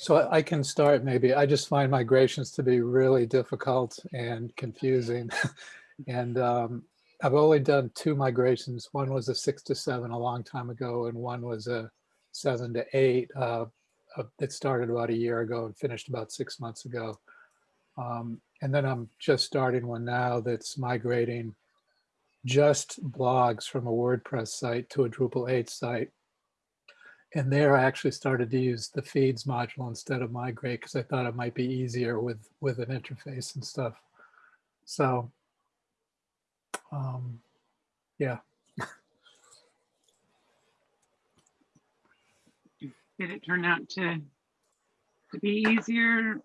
So I can start maybe. I just find migrations to be really difficult and confusing. And um, I've only done two migrations. One was a six to seven a long time ago, and one was a seven to eight uh, uh, that started about a year ago and finished about six months ago. Um, and then I'm just starting one now that's migrating just blogs from a WordPress site to a Drupal 8 site. And there I actually started to use the feeds module instead of migrate because I thought it might be easier with, with an interface and stuff. So, um, yeah. Did it turn out to, to be easier?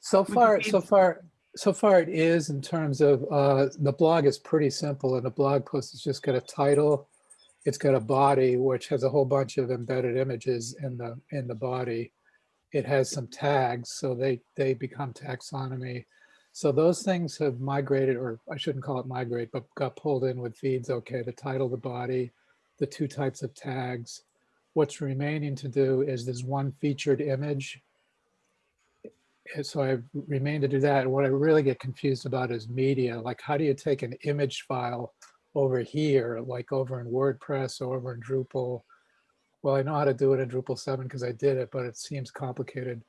So far, so far, so far it is in terms of, uh, the blog is pretty simple and the blog post has just got a title. It's got a body, which has a whole bunch of embedded images in the, in the body. It has some tags, so they, they become taxonomy. So those things have migrated, or I shouldn't call it migrate, but got pulled in with feeds. Okay, the title, the body, the two types of tags. What's remaining to do is this one featured image so I remain to do that. And what I really get confused about is media. Like, how do you take an image file over here, like over in WordPress or over in Drupal? Well, I know how to do it in Drupal 7 because I did it, but it seems complicated.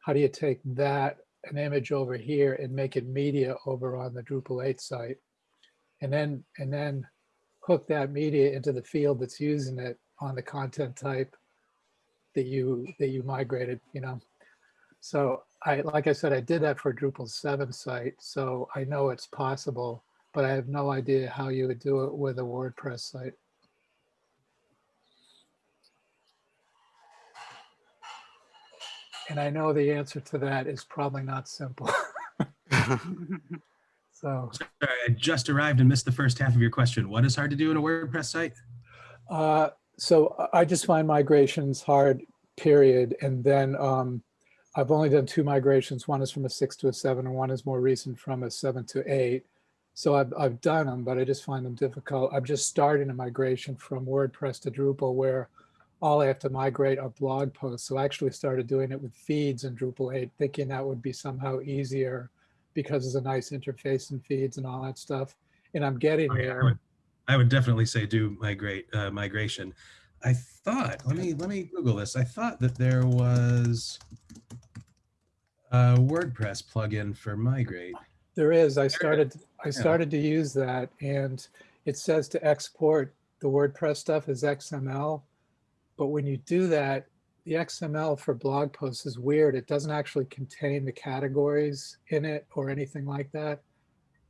How do you take that, an image over here and make it media over on the Drupal 8 site? And then, and then hook that media into the field that's using it on the content type that you, that you migrated, you know? So I, like I said, I did that for Drupal 7 site, so I know it's possible, but I have no idea how you would do it with a WordPress site. And I know the answer to that is probably not simple. So, Sorry, I just arrived and missed the first half of your question. What is hard to do in a WordPress site? uh, so I- I just find migrations hard, period. And then um, I've only done two migrations. One is from a six to a seven and one is more recent from a seven to eight. So I've, I've done them, but I just find them difficult. I'm just starting a migration from WordPress to Drupal where all I have to migrate are blog posts. So I actually started doing it with feeds in Drupal 8, thinking that would be somehow easier because there's a nice interface and feeds and all that stuff. And I'm getting Oh, yeah, I there. would, I would definitely say do migrate uh, migration. I thought, let me let me Google this. I thought that there was a WordPress plugin for migrate. There is, I started, I Yeah. started to use that and it says to export the WordPress stuff as XML. But when you do that, the XML for blog posts is weird. It doesn't actually contain the categories in it or anything like that.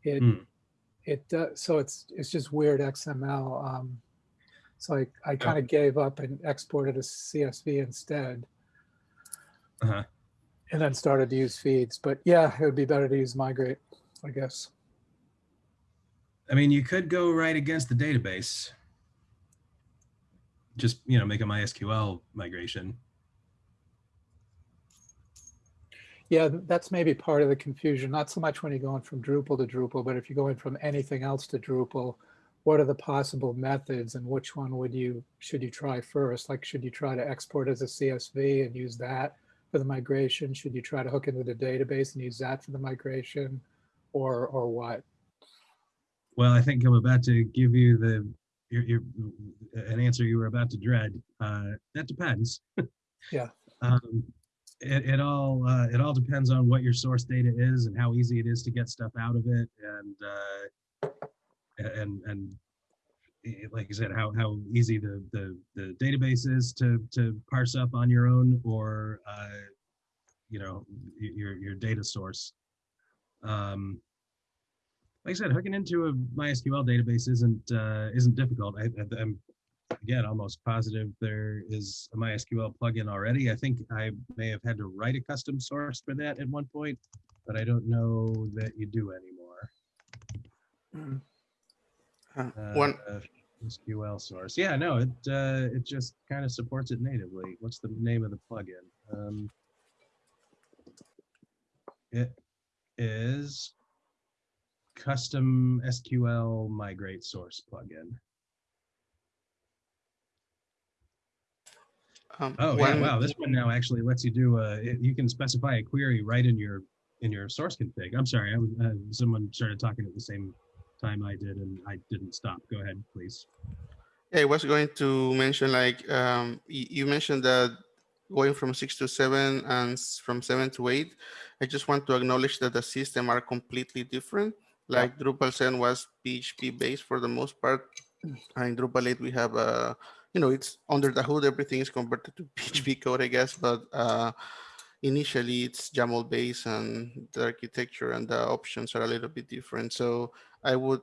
It, Hmm. it does, so it's, it's just weird XML. Um, so I, I kind of gave up and exported a CSV instead Uh-huh. and then started to use feeds. But yeah, it would be better to use migrate, I guess. I mean, you could go right against the database. Just you know, make a MySQL migration. Yeah, that's maybe part of the confusion, not so much when you're going from Drupal to Drupal, but if you're going from anything else to Drupal, what are the possible methods and which one would you, should you try first? Like, should you try to export as a CSV and use that for the migration? Should you try to hook into the database and use that for the migration? Or, or what? Well, I think I'm about to give you the your, your an answer you were about to dread. Uh, that depends. Yeah. Um, it, it all uh, it all depends on what your source data is and how easy it is to get stuff out of it, and uh, and and eh, like I said, how how easy the the the database is to to parse up on your own, or uh, you know your your data source. Um, like I said, hooking into a MySQL database isn't uh, isn't difficult. I, I'm again almost positive there is a MySQL plugin already. I think I may have had to write a custom source for that at one point, but I don't know that you do anymore. Uh, Uh, One, SQL source. Yeah, no, it uh, it just kind of supports it natively. What's the name of the plugin? Um, it is custom SQL migrate source plugin. Um, Oh, yeah, wow, this one now actually lets you do, it- you can specify a query right in your, in your source config. I'm sorry, I was, uh, someone started talking at the same time I did and I didn't stop. Go ahead, please. Yeah, I was going to mention like um, you mentioned that going from six to seven and from seven to eight. I just want to acknowledge that the system are completely different. Like Drupal 7 was PHP based for the most part. And Drupal 8 we have uh, you know it's under the hood everything is converted to PHP code I guess, but uh, initially it's YAML based and the architecture and the options are a little bit different. So I would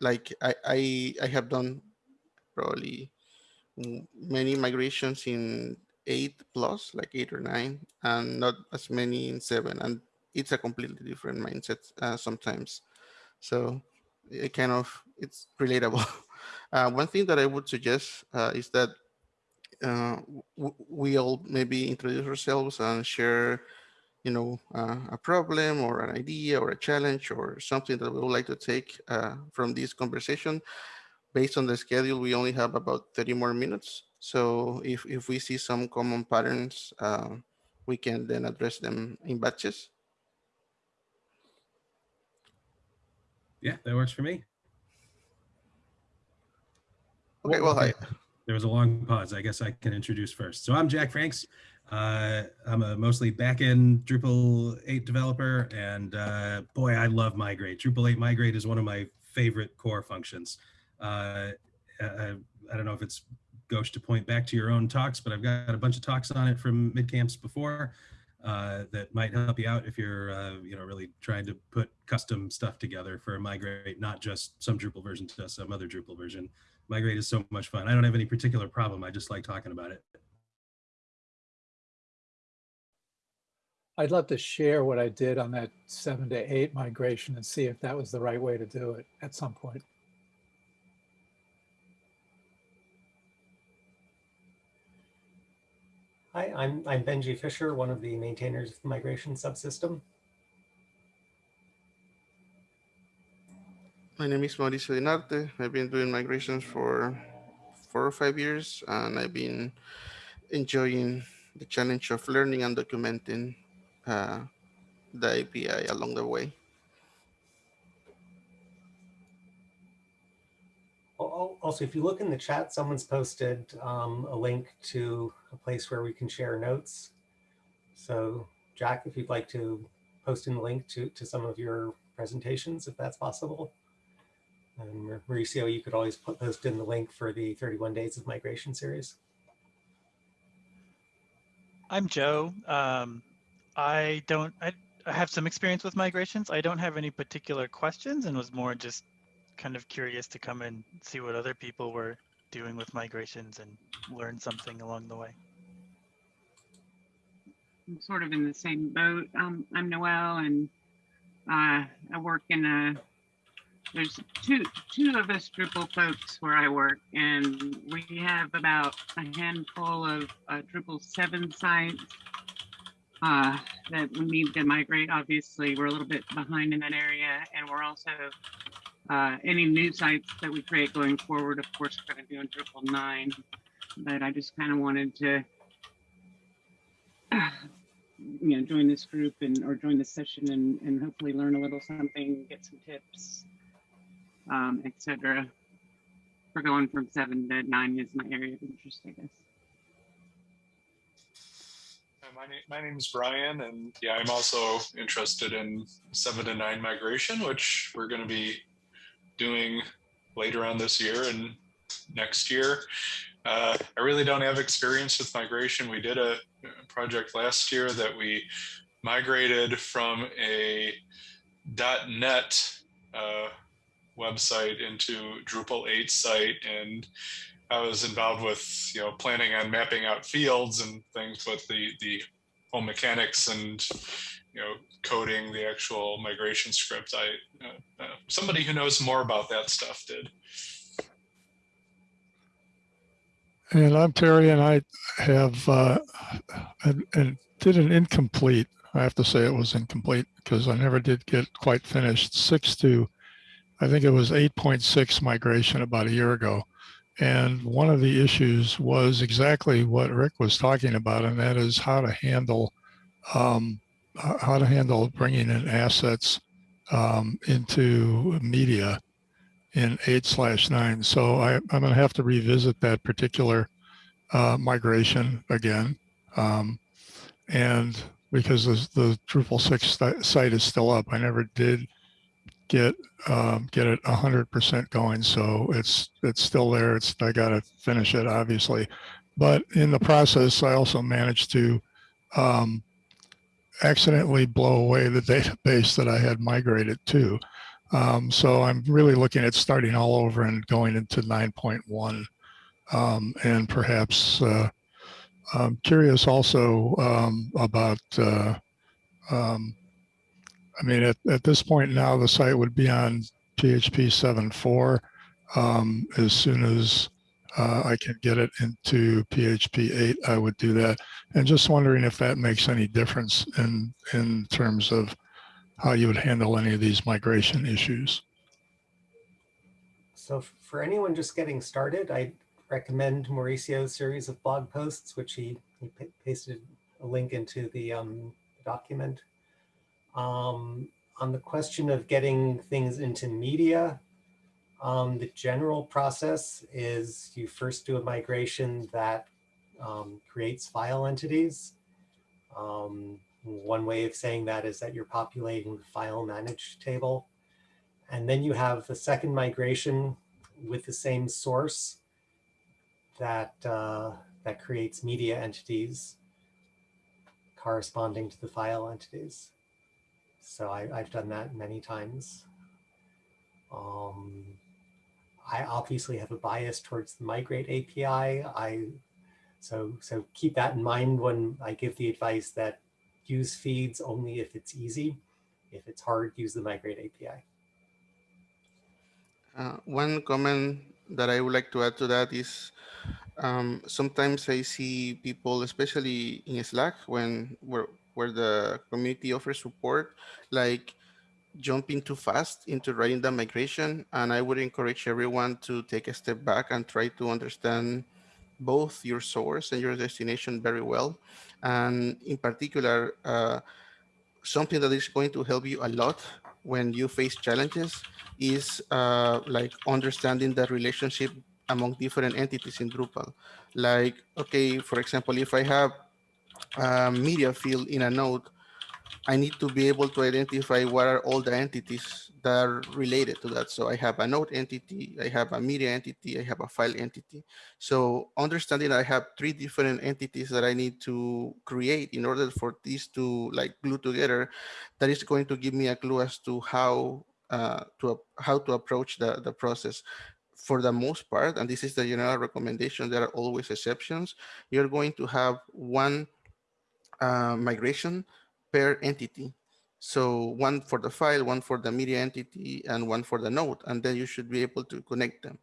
like I I, I have done probably many migrations in eight plus, like eight or nine, and not as many in seven. And it's a completely different mindset uh, sometimes. So it kind of it's relatable. Uh, one thing that I would suggest uh, is that uh, we all maybe introduce ourselves and share, you know, uh, a problem or an idea or a challenge or something that we would like to take uh, from this conversation based on the schedule, we only have about 30 more minutes. So if, if we see some common patterns, uh, we can then address them in batches. Yeah, that works for me. Okay, well, hi. There was a long pause. I guess I can introduce first. So I'm Jack Franks. Uh, I'm a mostly back-end Drupal 8 developer, and uh, boy, I love Migrate. Drupal 8 Migrate is one of my favorite core functions. Uh, I, I don't know if it's gauche to point back to your own talks, but I've got a bunch of talks on it from MidCamps before uh, that might help you out if you're, uh, you know, really trying to put custom stuff together for Migrate, not just some Drupal version to some other Drupal version. Migrate is so much fun. I don't have any particular problem. I just like talking about it. I'd love to share what I did on that seven to eight migration and see if that was the right way to do it at some point. Hi, I'm, I'm Benji Fisher, one of the maintainers of the migration subsystem. My name is Mauricio Dinarte. I've been doing migrations for four or five years, and I've been enjoying the challenge of learning and documenting uh, the API along the way. Also, if you look in the chat, someone's posted um, a link to a place where we can share notes. So Jack, if you'd like to post in the link to, to some of your presentations, if that's possible. And Mauricio, you could always put, post in the link for the 31 Days of Migration series. I'm Joe. Um, I don't. I, I have some experience with migrations. I don't have any particular questions, and was more just kind of curious to come and see what other people were doing with migrations and learn something along the way. I'm sort of in the same boat. Um, I'm Noelle and uh, I work in a, there's two, two of us Drupal folks where I work and we have about a handful of uh, Drupal 7 sites uh, that we need to migrate. Obviously, we're a little bit behind in that area and we're also, uh, any new sites that we create going forward, of course, we're going to do in Drupal 9. But I just kind of wanted to you know join this group and or join this session and and hopefully learn a little something get some tips um etc for going from seven to nine is my area of interest i guess Uh, My name, my name is Brian, and yeah, I'm also interested in seven to nine migration, which we're going to be doing later on this year and next year. Uh, I really don't have experience with migration. We did a project last year that we migrated from a .NET uh, website into Drupal 8 site, and I was involved with you know planning on mapping out fields and things, but the the whole mechanics and you know coding the actual migration script, I uh, uh, somebody who knows more about that stuff did. And I'm Terry, and I have uh, and, and did an incomplete. I have to say it was incomplete because I never did get quite finished. Six to, I think it was 8.6 migration about a year ago, And one of the issues was exactly what Rick was talking about, and that is how to handle um, how to handle bringing in assets um, into media in eight slash nine. So I, I'm going to have to revisit that particular uh, migration again. Um, and because the, the Drupal 6 site is still up, I never did get um, get it 100% going. So it's it's still there. It's I got to finish it, obviously. But in the process, I also managed to um, accidentally blow away the database that I had migrated to. Um, so I'm really looking at starting all over and going into 9.1 um, and perhaps uh, I'm curious also um, about, uh, um, I mean, at, at this point now, the site would be on PHP 7.4 um, as soon as uh, I can get it into PHP 8, I would do that. And just wondering if that makes any difference in, in terms of how you would handle any of these migration issues. So for anyone just getting started, I recommend Mauricio's series of blog posts, which he, he pasted a link into the um, document. Um, on the question of getting things into media, um, the general process is you first do a migration that um, creates file entities. Um, one way of saying that is that you're populating the file manage table. And then you have the second migration with the same source that, uh, that creates media entities corresponding to the file entities. So I, I've done that many times. Um, I obviously have a bias towards the migrate API. I so so keep that in mind when I give the advice that use feeds only if it's easy. If it's hard, use the migrate API. Uh, one comment that I would like to add to that is um, sometimes I see people, especially in Slack, when where, where the community offers support, like jumping too fast into writing the migration. And I would encourage everyone to take a step back and try to understand both your source and your destination very well. And in particular, uh, something that is going to help you a lot when you face challenges is uh, like understanding the relationship among different entities in Drupal. Like, okay, for example, if I have a media field in a node, I need to be able to identify what are all the entities that are related to that. So I have a node entity, I have a media entity, I have a file entity. So understanding I have three different entities that I need to create in order for these to like glue together, that is going to give me a clue as to how uh, to how to approach the, the process. For the most part, and this is the general recommendation, there are always exceptions. You're going to have one uh, migration per entity. So one for the file, one for the media entity, and one for the node, and then you should be able to connect them.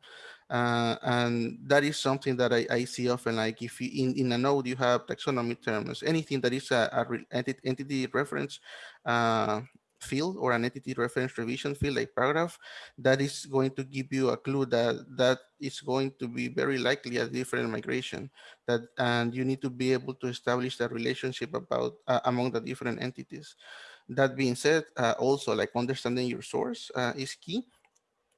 Uh, and that is something that I, I, see often, like if you, in, in a node you have taxonomy terms, anything that is a, a entity, reference uh, field or an entity reference revision field like paragraph, that is going to give you a clue that that is going to be very likely a different migration. That and you need to be able to establish that relationship about uh, among the different entities. That being said, uh, also like understanding your source uh, is key.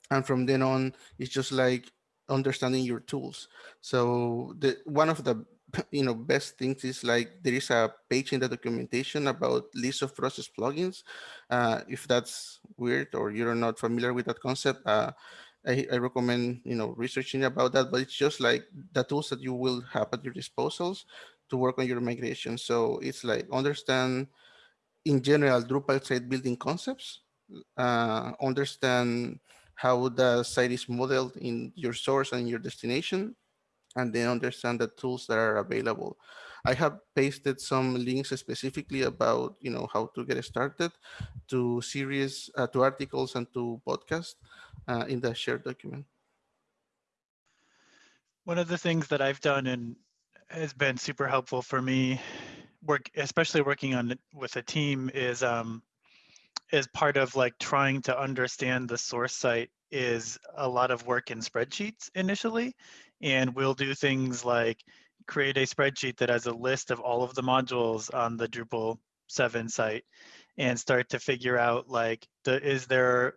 And from then on, it's just like understanding your tools. So the one of the you know best things is like there is a page in the documentation about list of process plugins. Uh, if that's weird or you're not familiar with that concept, uh, I, I, recommend you know researching about that. But it's just like the tools that you will have at your disposals to work on your migration. So it's like understand in general Drupal site building concepts, uh, understand how the site is modeled in your source and your destination, and then understand the tools that are available. I have pasted some links specifically about you know how to get started to series, uh, to articles, and to podcasts uh, in the shared document. One of the things that I've done and has been super helpful for me, work especially working on with a team, is um, as part of like trying to understand the source site is a lot of work in spreadsheets initially. And we'll do things like create a spreadsheet that has a list of all of the modules on the Drupal 7 site and start to figure out like, the, is there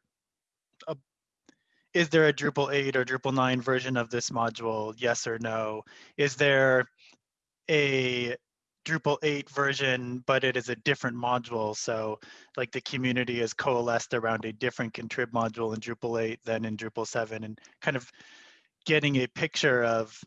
a is there a Drupal 8 or Drupal 9 version of this module? Yes or no? Is there a Drupal 8 version, but it is a different module. So like the community is coalesced around a different contrib module in Drupal 8 than in Drupal 7 and kind of getting a picture of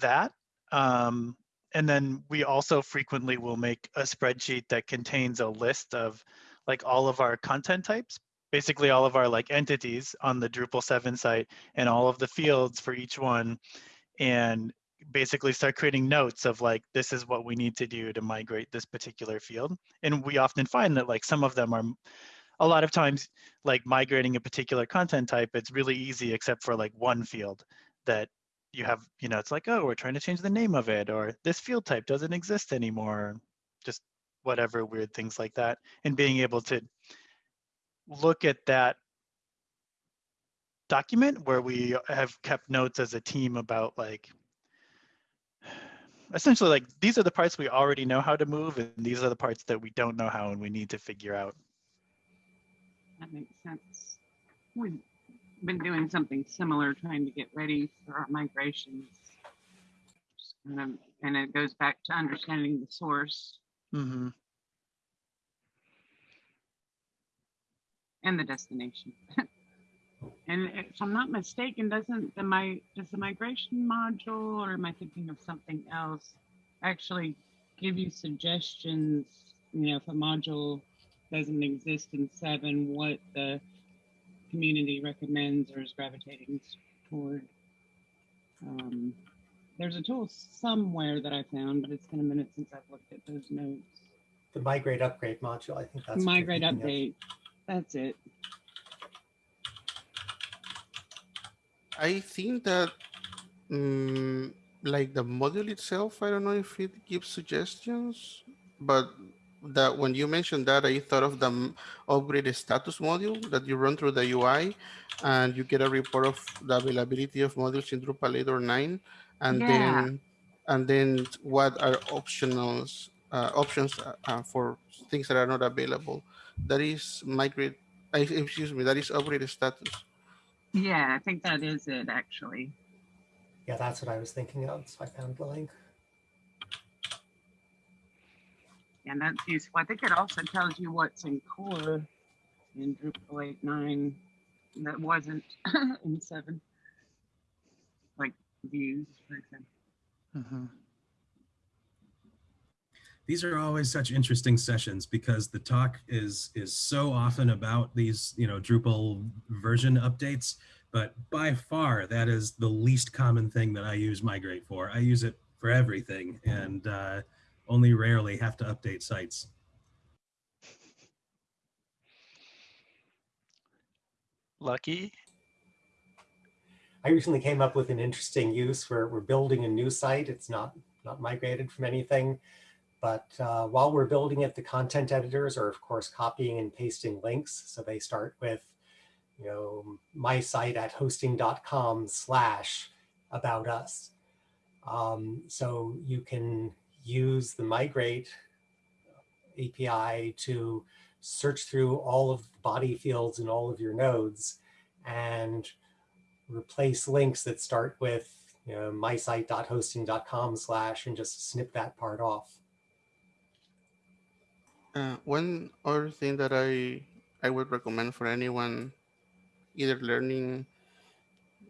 that. Um, and then we also frequently will make a spreadsheet that contains a list of like all of our content types, basically all of our like entities on the Drupal 7 site and all of the fields for each one. And basically start creating notes of like this is what we need to do to migrate this particular field and we often find that like some of them are a lot of times like migrating a particular content type it's really easy except for like one field that you have you know it's like oh we're trying to change the name of it or this field type doesn't exist anymore just whatever weird things like that and being able to look at that document where we have kept notes as a team about like essentially like these are the parts we already know how to move and these are the parts that we don't know how and we need to figure out. That makes sense. We've been doing something similar, trying to get ready for our migrations. Kind of- And it goes back to understanding the source hmm and the destination. And if I'm not mistaken, doesn't the my, does the migration module, or am I thinking of something else? Actually give you suggestions, you know, if a module doesn't exist in seven, what the community recommends or is gravitating toward. Um, There's a tool somewhere that I found, but it's been a minute since I've looked at those notes. The migrate upgrade module, I think that's. Migrate thinking of. update, that's it. I think that mm, like the module itself, I don't know if it gives suggestions, but that when you mentioned that, I thought of the upgrade status module that you run through the UI and you get a report of the availability of modules in Drupal 8 or 9. And Yeah. then and then what are optionals uh, options uh, uh, for things that are not available. That is migrate, uh, excuse me, that is upgrade status. Yeah, I think that is it, actually. Yeah, that's what I was thinking of. So I found the link. And that's useful. I think it also tells you what's in core in Drupal 8, 9 that wasn't in 7. Like views, for example. hmm these are always such interesting sessions because the talk is is so often about these you know Drupal version updates, but by far that is the least common thing that I use Migrate for. I use it for everything and uh, only rarely have to update sites. Lucky. I recently came up with an interesting use where we're building a new site. It's not, not migrated from anything. But uh, while we're building it, the content editors are of course copying and pasting links. So they start with, you know, my site at hosting.com slash about us. Um, so you can use the migrate API to search through all of the body fields in all of your nodes and replace links that start with you know, mysite.hosting.com slash and just snip that part off. Uh, one other thing that I I would recommend for anyone either learning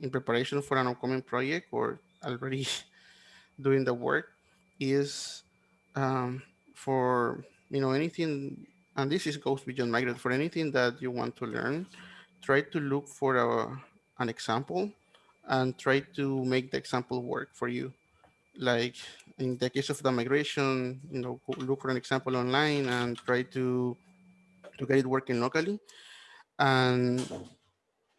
in preparation for an upcoming project or already doing the work is um, for you know anything and this is goes beyond migrate for anything that you want to learn try to look for a, an example and try to make the example work for you like in the case of the migration, you know, look for an example online and try to to get it working locally. And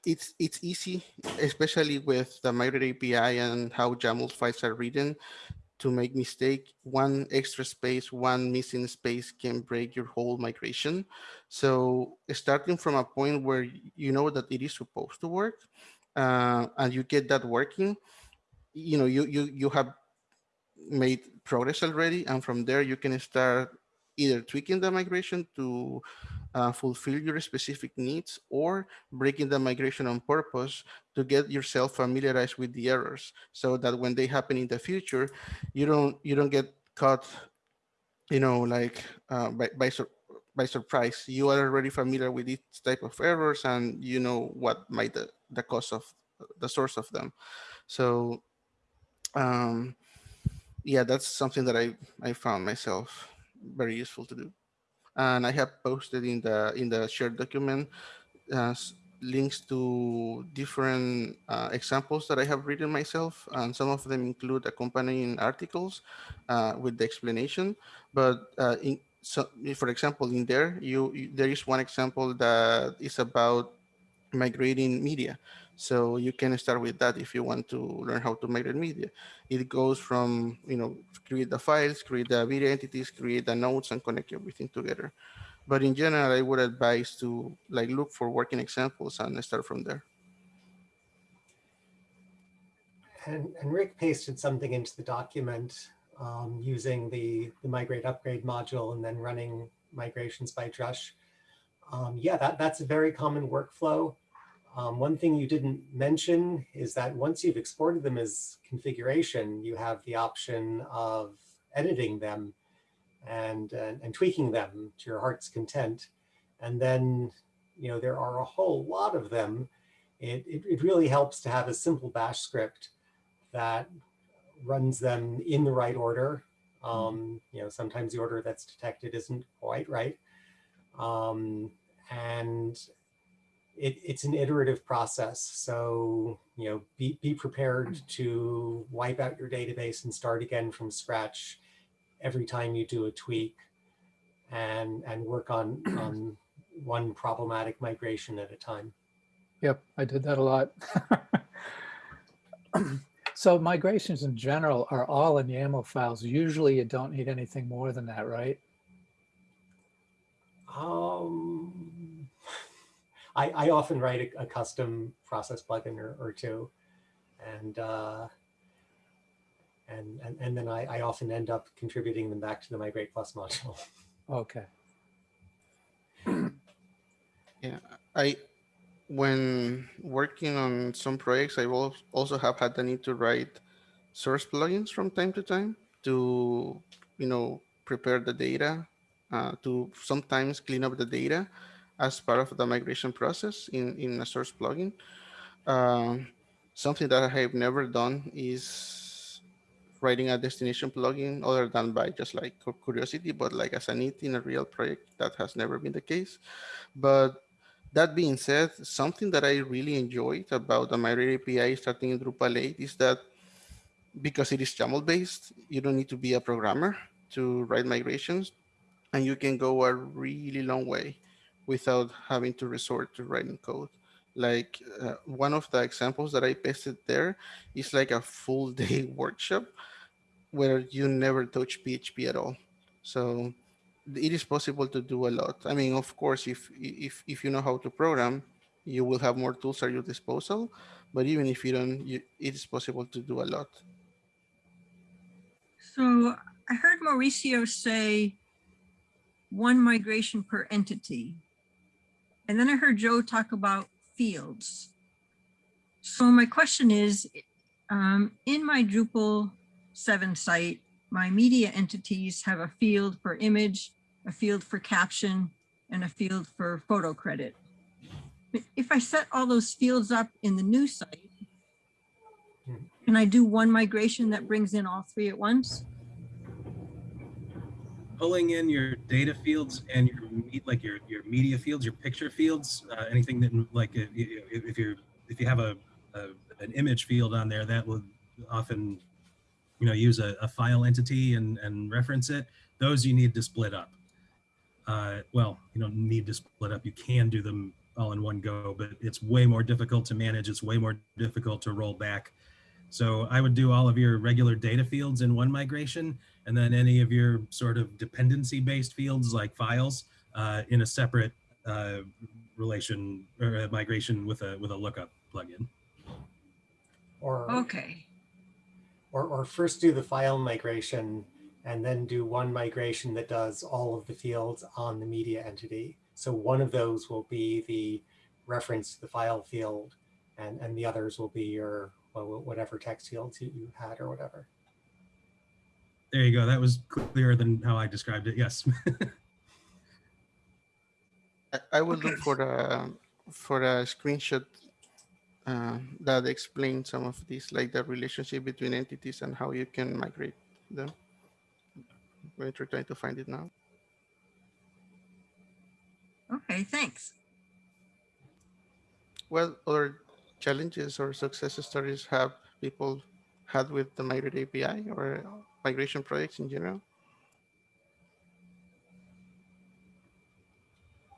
it's it's easy, especially with the migrate API and how YAML files are written, to make mistake. One extra space, one missing space can break your whole migration. So starting from a point where you know that it is supposed to work, uh, and you get that working, you know, you you you have made progress already, and from there you can start either tweaking the migration to uh, fulfill your specific needs or breaking the migration on purpose to get yourself familiarized with the errors so that when they happen in the future you don't you don't get caught you know like uh, by, by, sur by surprise. You are already familiar with this type of errors and you know what might the, the cause of the source of them. So um yeah that's something that i i found myself very useful to do and I have posted in the in the shared document uh, links to different uh, examples that I have written myself, and some of them include accompanying articles uh, with the explanation. But uh, in, so, for example, in there, you, you there is one example that is about migrating media. So you can start with that if you want to learn how to migrate media. It goes from, you know, create the files, create the video entities, create the nodes and connect everything together. But in general, I would advise to like look for working examples and start from there. And, and Rick pasted something into the document um, using the, the migrate upgrade module and then running migrations by Drush. Um, yeah, that, that's a very common workflow. Um, one thing you didn't mention is that once you've exported them as configuration, you have the option of editing them and, and, and tweaking them to your heart's content. And then, you know, there are a whole lot of them. It, it, it really helps to have a simple bash script that runs them in the right order. Um, you know, sometimes the order that's detected isn't quite right. Um, and it, it's an iterative process. So, you know, be, be prepared to wipe out your database and start again from scratch every time you do a tweak and, and work on, on one problematic migration at a time. Yep, I did that a lot. so migrations in general are all in YAML files. Usually you don't need anything more than that, right? Um, I, I often write a, a custom process plugin or, or two. And, uh, and, and, and then I, I often end up contributing them back to the Migrate Plus module. Okay. Yeah, I when working on some projects, I will also have had the need to write source plugins from time to time to, you know, prepare the data, uh, to sometimes clean up the data as part of the migration process in, in a source plugin. Um, something that I have never done is writing a destination plugin other than by just like curiosity, but like as a need in a real project, that has never been the case. But that being said, something that I really enjoyed about the Migrate API starting in Drupal 8 is that because it is YAML based, you don't need to be a programmer to write migrations and you can go a really long way without having to resort to writing code. Like uh, one of the examples that I pasted there is like a full day workshop where you never touch PHP at all. So it is possible to do a lot. I mean, of course, if if if you know how to program, you will have more tools at your disposal. But even if you don't, you, it is possible to do a lot. So I heard Mauricio say one migration per entity. And then I heard Joe talk about fields. So my question is, um, in my Drupal 7 site, my media entities have a field for image, a field for caption, and a field for photo credit. If I set all those fields up in the new site, can I do one migration that brings in all three at once? Pulling in your data fields and your like your your media fields, your picture fields, uh, anything that like if, if you're if you have a, a an image field on there, that will often you know, use a, a, file entity and, and reference it, those you need to split up. Uh, well, you don't need to split up. You can do them all in one go, but it's way more difficult to manage. It's way more difficult to roll back. So I would do all of your regular data fields in one migration, and then any of your sort of dependency-based fields like files uh, in a separate uh, relation or a migration with a with a lookup plugin. Or, Okay, or, or first do the file migration and then do one migration that does all of the fields on the media entity. So one of those will be the reference to the file field and, and the others will be your, well, whatever text fields you, you had or whatever. There you go. That was clearer than how I described it. Yes. I, I will look for a for a screenshot uh, that explains some of these, like the relationship between entities and how you can migrate them. We're trying to find it now. okay, thanks. What other challenges or success stories have people had with the Migrate API or migration projects in general?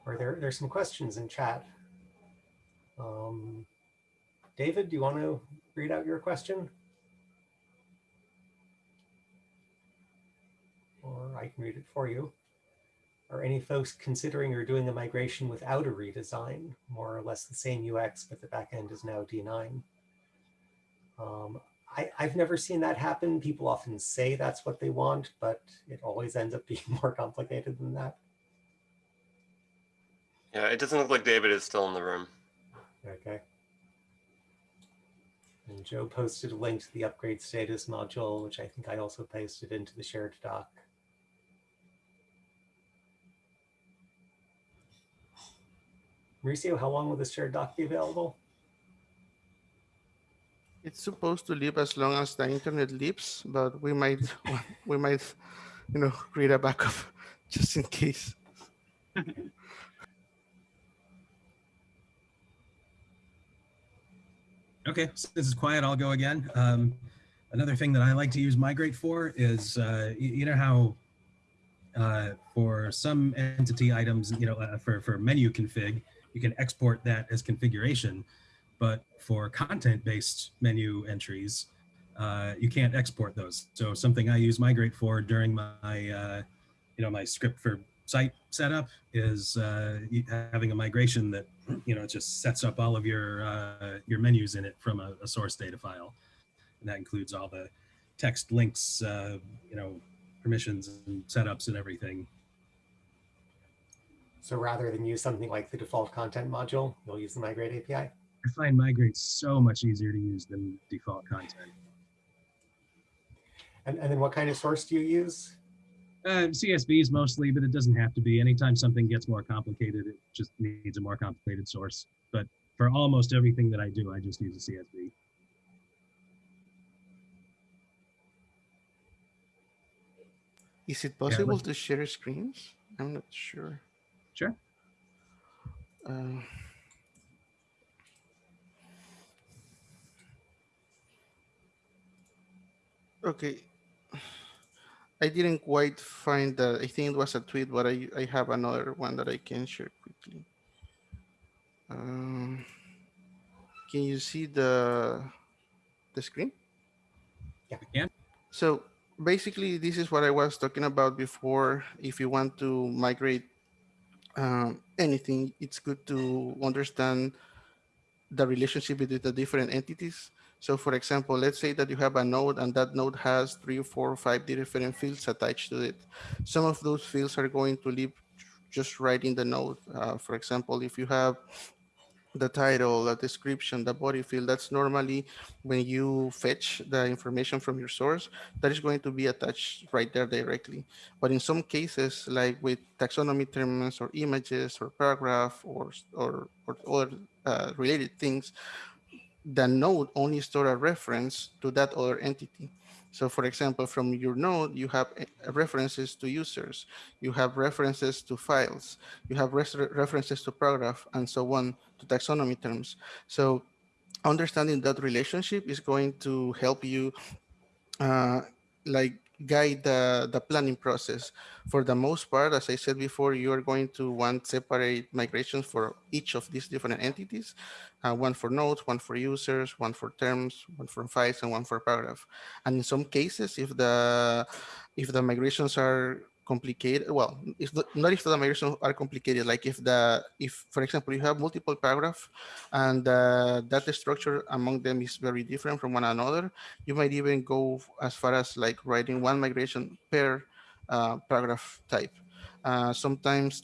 Or there, there's some questions in chat. Um, David, do you want to read out your question? Or I can read it for you. Are any folks considering or doing a migration without a redesign, more or less the same UX, but the backend is now D9? Um, I, I've never seen that happen. People often say that's what they want, but it always ends up being more complicated than that. Yeah, it doesn't look like David is still in the room. Okay. And Joe posted a link to the upgrade status module, which I think I also pasted into the shared doc. Mauricio, how long will this shared doc be available? It's supposed to live as long as the internet lives, but we might we might you know create a backup just in case. Okay, so this is quiet. I'll go again. Um, another thing that I like to use Migrate for is, uh, y- you know how uh, for some entity items, you know, uh, for, for menu config, you can export that as configuration. But for content-based menu entries, uh, you can't export those. So something I use Migrate for during my, uh, you know, my script for site setup is uh, having a migration that you know just sets up all of your uh, your menus in it from a, a source data file, and that includes all the text links, uh, you know, permissions and setups and everything. So rather than use something like the default content module, you'll use the Migrate API. I find Migrate so much easier to use than default content. And, and then what kind of source do you use? Uh, CSVs mostly, but it doesn't have to be. Anytime something gets more complicated, it just needs a more complicated source. But for almost everything that I do, I just use a CSV. Is it possible like- to share screens? I'm not sure. Sure. Uh, okay. I didn't quite find that. I think it was a tweet, but I, I have another one that I can share quickly. Um, can you see the the screen? Yeah, We can. So basically, this is what I was talking about before. If you want to migrate um, anything, it's good to understand the relationship between the different entities. So for example, let's say that you have a node and that node has three, four, five different fields attached to it. Some of those fields are going to live just right in the node. Uh, for example, if you have the title, the description, the body field, that's normally when you fetch the information from your source, that is going to be attached right there directly. But in some cases, like with taxonomy terms or images or paragraph or, or, or other uh, related things, the node only store a reference to that other entity. So for example, from your node, you have eh, references to users, you have references to files, you have references to paragraph and so on to taxonomy terms. So understanding that relationship is going to help you uh, like guide the, the planning process. For the most part, as I said before, you are going to want separate migrations for each of these different entities, uh, one for nodes, one for users, one for terms, one for files, and one for paragraph. And in some cases, if the if the migrations are complicated well if the, not if the migrations are complicated like if the if for example you have multiple paragraph and uh, data structure among them is very different from one another you might even go as far as like writing one migration per uh, paragraph type. Uh, sometimes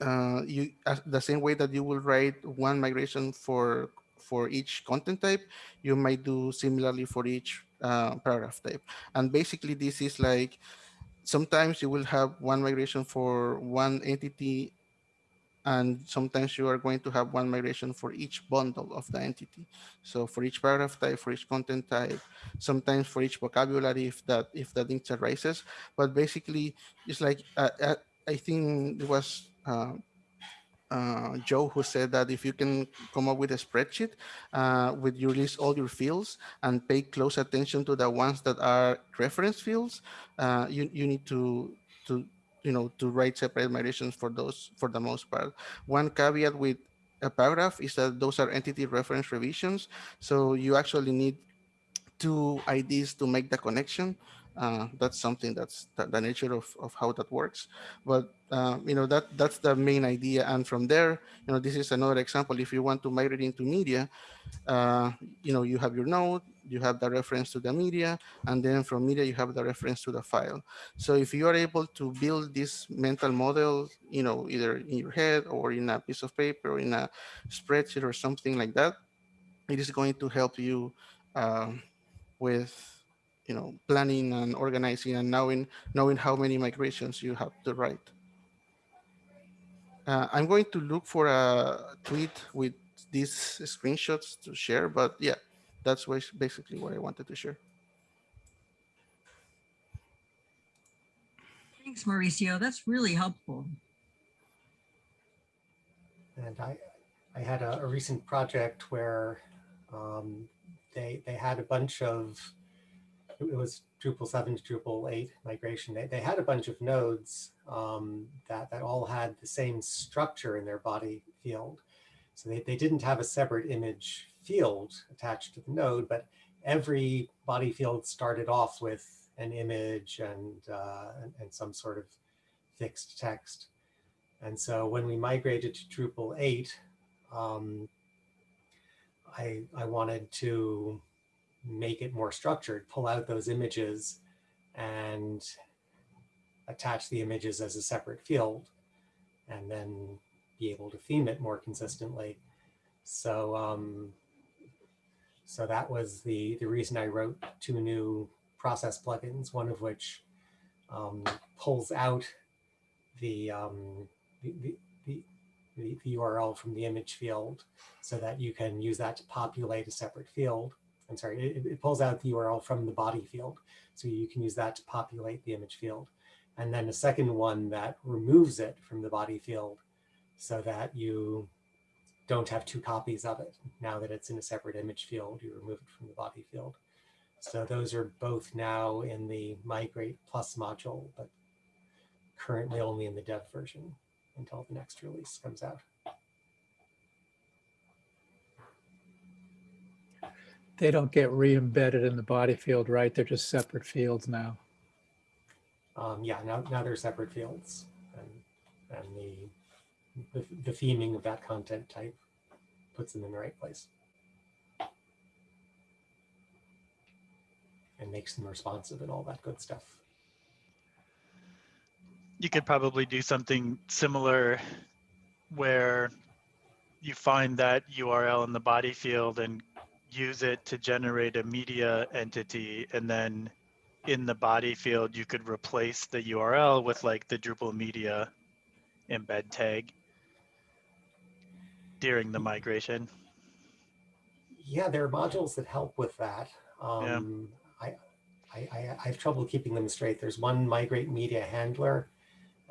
uh, you the same way that you will write one migration for for each content type you might do similarly for each uh, paragraph type. And basically this is like sometimes you will have one migration for one entity and sometimes you are going to have one migration for each bundle of the entity. So for each paragraph type, for each content type, sometimes for each vocabulary if that if that needs arises. But basically, it's like uh, uh, I think it was uh, uh, Joe who said that if you can come up with a spreadsheet uh, with your list all your fields and pay close attention to the ones that are reference fields, uh, you, you need to, to, you know, to write separate migrations for those for the most part. One caveat with a paragraph is that those are entity reference revisions. So you actually need two IDs to make the connection. Uh, that's something that's the, the, nature of, of how that works. But uh, you know that that's the main idea. And from there, you know, this is another example. If you want to migrate into media, uh, you know, you have your node, you have the reference to the media, and then from media you have the reference to the file. So if you are able to build this mental model, you know, either in your head or in a piece of paper or in a spreadsheet or something like that, it is going to help you um, with you know, planning and organizing and knowing, knowing how many migrations you have to write. Uh, I'm going to look for a tweet with these screenshots to share, but yeah, that's basically what I wanted to share. Thanks, Mauricio. That's really helpful. And I, I had a, a recent project where um, they, they had a bunch of it was Drupal 7 to Drupal 8 migration. They, they had a bunch of nodes um, that, that all had the same structure in their body field. So they, they didn't have a separate image field attached to the node, but every body field started off with an image and, uh, and, and some sort of fixed text. And so when we migrated to Drupal 8, um, I, I wanted to make it more structured, pull out those images and attach the images as a separate field and then be able to theme it more consistently. So, um, so that was the, the reason I wrote two new process plugins, one of which um, pulls out the, um, the, the, the, the URL from the image field so that you can use that to populate a separate field. I'm sorry, it, it, pulls out the URL from the body field. So you can use that to populate the image field. And then a second one that removes it from the body field so that you don't have two copies of it. Now that it's in a separate image field, you remove it from the body field. So those are both now in the Migrate Plus module, but currently only in the dev version until the next release comes out. They don't get re-embedded in the body field, right? They're just separate fields now. Um, yeah, now, now they're separate fields and, and the, the, the theming of that content type puts them in the right place. And makes them responsive and all that good stuff. You could probably do something similar where you find that URL in the body field and use it to generate a media entity and then in the body field you could replace the URL with like the Drupal media embed tag during the migration. Yeah, there are modules that help with that. Um, yeah. I, I, I have trouble keeping them straight. There's one migrate media handler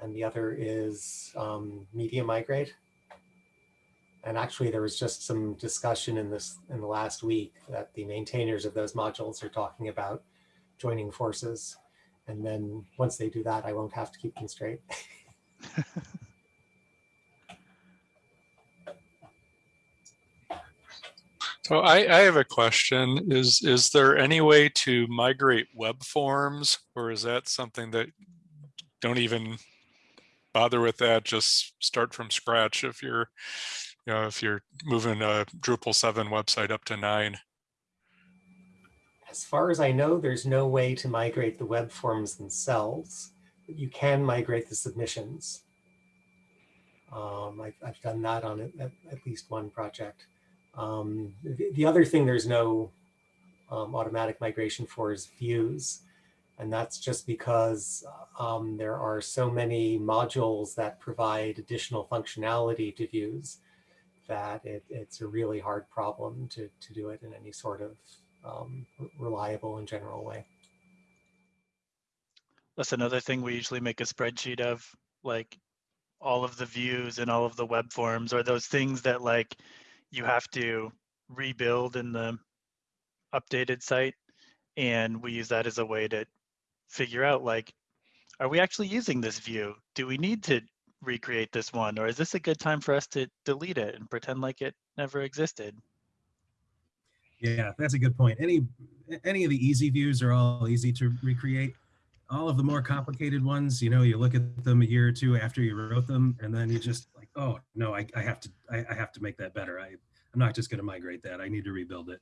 and the other is um, media migrate. And actually, there was just some discussion in this in the last week that the maintainers of those modules are talking about joining forces And then once they do that, I won't have to keep them straight. So I, I have a question. Is is there any way to migrate web forms or is that something that don't even bother with that? Just start from scratch if you're, you know, if you're moving a Drupal 7 website up to nine. As far as I know, there's no way to migrate the web forms themselves, but you can migrate the submissions. Um, I've, I've done that on at, at at least one project. Um, the, the other thing there's no um, automatic migration for is views. And that's just because um, there are so many modules that provide additional functionality to views that it, it's a really hard problem to, to do it in any sort of um, reliable and general way. That's another thing we usually make a spreadsheet of, like all of the views and all of the web forms or those things that like you have to rebuild in the updated site. And we use that as a way to figure out like, are we actually using this view? Do we need to recreate this one? Or is this a good time for us to delete it and pretend like it never existed? Yeah, that's a good point. Any any of the easy views are all easy to recreate. All of the more complicated ones, you know, you look at them a year or two after you wrote them, and then you just like, oh no, I, I have to I, I have to make that better. I I'm not just going to migrate that. I need to rebuild it.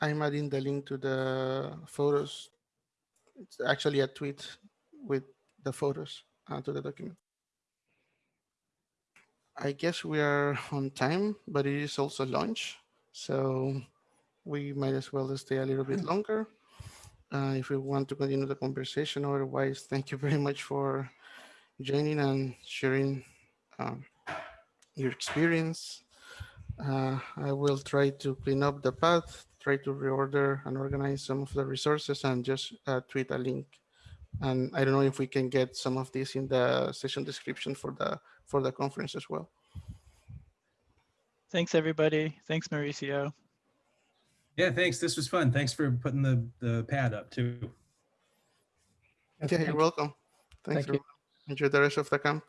I'm adding the link to the photos. It's actually a tweet with the photos uh, to the document. I guess we are on time, but it is also lunch. So we might as well stay a little bit longer uh, if we want to continue the conversation. Otherwise, thank you very much for joining and sharing um, your experience. Uh, I will try to clean up the path, try to reorder and organize some of the resources and just uh, tweet a link. And I don't know if we can get some of this in the session description for the for the conference as well. Thanks, everybody. Thanks, Mauricio. Yeah, thanks. This was fun. Thanks for putting the the pad up too. Yeah, you're welcome. Thanks. Thank you. Enjoy the rest of the camp.